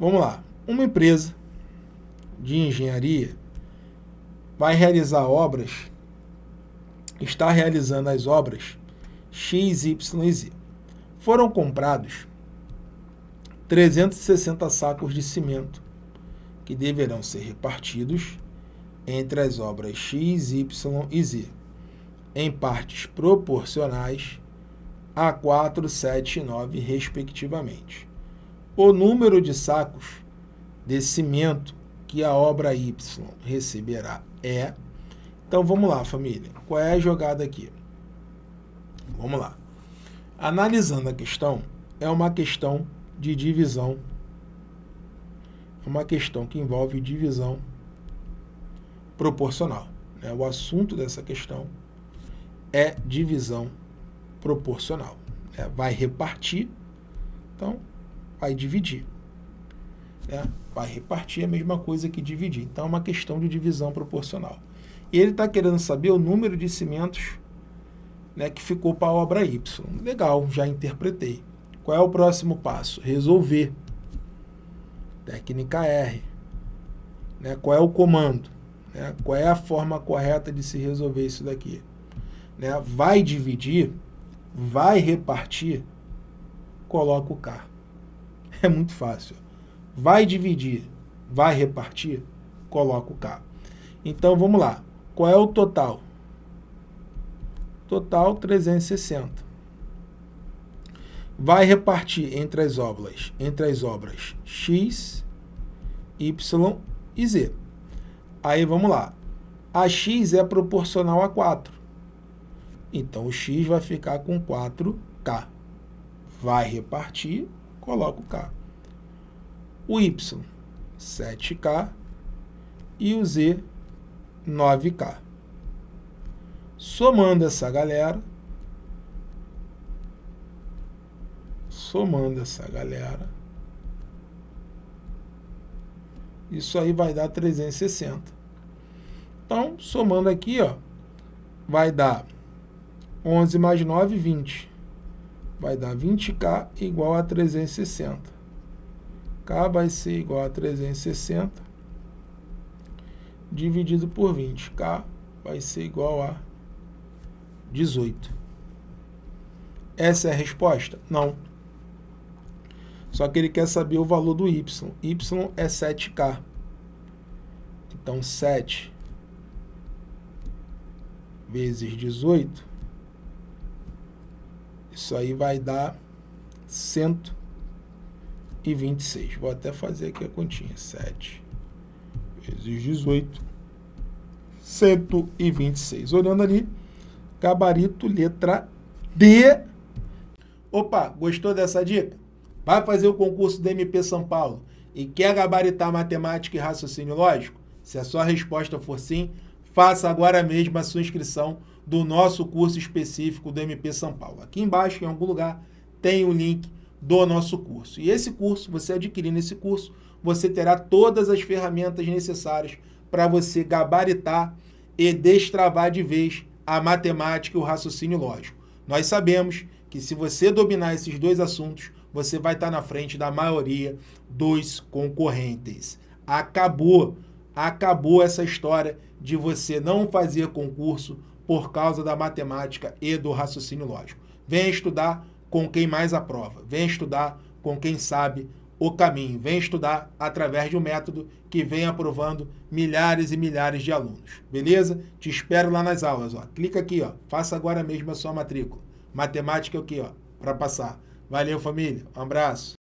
Vamos lá. Uma empresa de engenharia vai realizar obras, está realizando as obras X, Y e Z. Foram comprados 360 sacos de cimento que deverão ser repartidos entre as obras X, Y e Z, em partes proporcionais a 4, 7 e 9, respectivamente. O número de sacos de cimento que a obra Y receberá é... Então, vamos lá, família. Qual é a jogada aqui? Vamos lá. Analisando a questão, é uma questão de divisão é uma questão que envolve divisão proporcional. Né? O assunto dessa questão é divisão proporcional. Né? Vai repartir, então vai dividir. Né? Vai repartir a mesma coisa que dividir. Então é uma questão de divisão proporcional. E ele está querendo saber o número de cimentos né, que ficou para a obra Y. Legal, já interpretei. Qual é o próximo passo? Resolver. Técnica R. Né? Qual é o comando? Né? Qual é a forma correta de se resolver isso daqui? Né? Vai dividir, vai repartir, coloca o K. É muito fácil. Vai dividir, vai repartir, coloca o K. Então, vamos lá. Qual é o total? Total 360 vai repartir entre as obras, entre as obras x, y e z. Aí vamos lá. A x é proporcional a 4. Então o x vai ficar com 4k. Vai repartir, coloca o k. O y, 7k. E o z, 9k. Somando essa galera, somando essa galera, isso aí vai dar 360. Então, somando aqui, ó, vai dar 11 mais 9, 20. Vai dar 20K igual a 360. K vai ser igual a 360 dividido por 20. K vai ser igual a 18. Essa é a resposta? Não. Só que ele quer saber o valor do y. y é 7k. Então, 7 vezes 18, isso aí vai dar 126. Vou até fazer aqui a continha. 7 vezes 18, 126. Olhando ali, gabarito letra D. Opa, gostou dessa dica? Vai fazer o concurso do MP São Paulo e quer gabaritar matemática e raciocínio lógico? Se a sua resposta for sim, faça agora mesmo a sua inscrição do nosso curso específico do MP São Paulo. Aqui embaixo, em algum lugar, tem o link do nosso curso. E esse curso, você adquirindo esse curso, você terá todas as ferramentas necessárias para você gabaritar e destravar de vez a matemática e o raciocínio lógico. Nós sabemos que se você dominar esses dois assuntos, você vai estar na frente da maioria dos concorrentes. Acabou, acabou essa história de você não fazer concurso por causa da matemática e do raciocínio lógico. Venha estudar com quem mais aprova, venha estudar com quem sabe o caminho, venha estudar através de um método que vem aprovando milhares e milhares de alunos, beleza? Te espero lá nas aulas, ó. Clica aqui, ó, faça agora mesmo a sua matrícula. Matemática aqui, ó, para passar. Valeu, família. Um abraço.